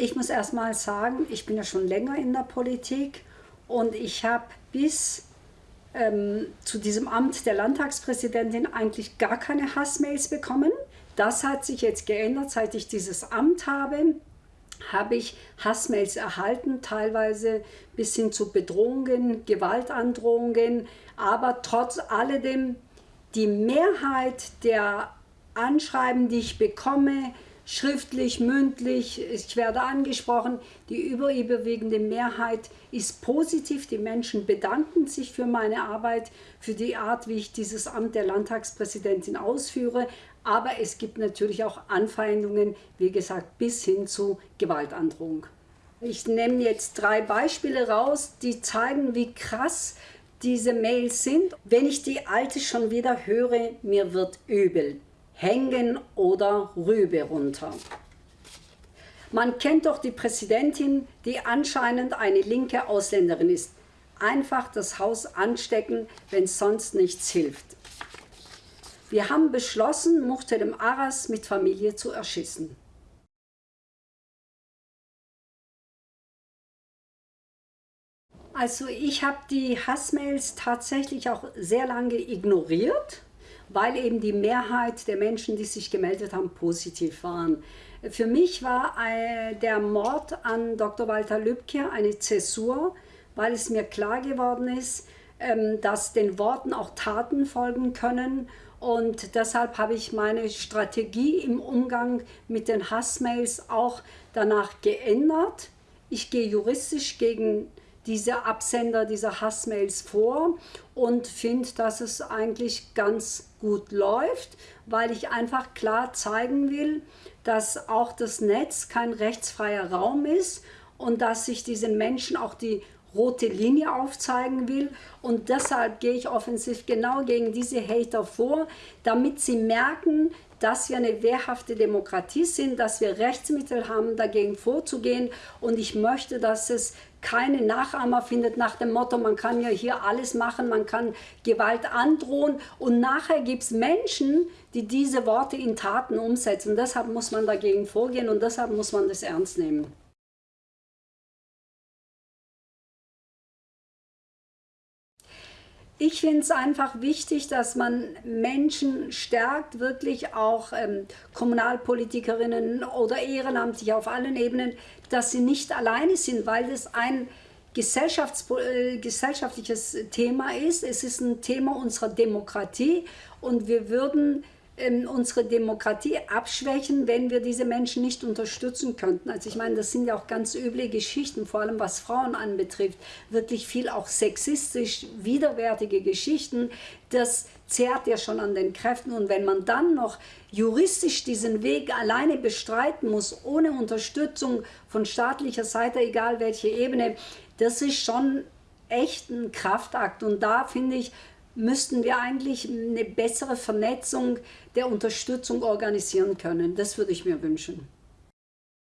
Ich muss erst mal sagen, ich bin ja schon länger in der Politik und ich habe bis ähm, zu diesem Amt der Landtagspräsidentin eigentlich gar keine Hassmails bekommen. Das hat sich jetzt geändert, seit ich dieses Amt habe habe ich Hassmails erhalten, teilweise bis hin zu Bedrohungen, Gewaltandrohungen, aber trotz alledem die Mehrheit der Anschreiben, die ich bekomme, schriftlich, mündlich, ich werde angesprochen. Die überüberwiegende Mehrheit ist positiv. Die Menschen bedanken sich für meine Arbeit, für die Art, wie ich dieses Amt der Landtagspräsidentin ausführe. Aber es gibt natürlich auch Anfeindungen, wie gesagt, bis hin zu Gewaltandrohung. Ich nehme jetzt drei Beispiele raus, die zeigen, wie krass diese Mails sind. Wenn ich die alte schon wieder höre, mir wird übel hängen oder Rübe runter. Man kennt doch die Präsidentin, die anscheinend eine linke Ausländerin ist. Einfach das Haus anstecken, wenn sonst nichts hilft. Wir haben beschlossen, Muhterem Aras mit Familie zu erschießen. Also ich habe die Hassmails tatsächlich auch sehr lange ignoriert weil eben die Mehrheit der Menschen, die sich gemeldet haben, positiv waren. Für mich war äh, der Mord an Dr. Walter Lübcke eine Zäsur, weil es mir klar geworden ist, ähm, dass den Worten auch Taten folgen können und deshalb habe ich meine Strategie im Umgang mit den Hassmails auch danach geändert. Ich gehe juristisch gegen diese Absender dieser Hassmails vor und finde, dass es eigentlich ganz gut läuft, weil ich einfach klar zeigen will, dass auch das Netz kein rechtsfreier Raum ist und dass ich diesen Menschen auch die rote Linie aufzeigen will und deshalb gehe ich offensiv genau gegen diese Hater vor, damit sie merken, dass wir eine wehrhafte Demokratie sind, dass wir Rechtsmittel haben, dagegen vorzugehen und ich möchte, dass es keine Nachahmer findet nach dem Motto, man kann ja hier alles machen, man kann Gewalt androhen und nachher gibt es Menschen, die diese Worte in Taten umsetzen. Deshalb muss man dagegen vorgehen und deshalb muss man das ernst nehmen. Ich finde es einfach wichtig, dass man Menschen stärkt, wirklich auch ähm, Kommunalpolitikerinnen oder ehrenamtlich auf allen Ebenen, dass sie nicht alleine sind, weil das ein Gesellschafts äh, gesellschaftliches Thema ist. Es ist ein Thema unserer Demokratie und wir würden ähm, unsere Demokratie abschwächen, wenn wir diese Menschen nicht unterstützen könnten. Also ich meine, das sind ja auch ganz üble Geschichten, vor allem was Frauen anbetrifft, wirklich viel auch sexistisch widerwärtige Geschichten. Das zehrt ja schon an den Kräften und wenn man dann noch juristisch diesen Weg alleine bestreiten muss, ohne Unterstützung von staatlicher Seite, egal welche Ebene, das ist schon echt ein Kraftakt und da finde ich, müssten wir eigentlich eine bessere Vernetzung der Unterstützung organisieren können. Das würde ich mir wünschen.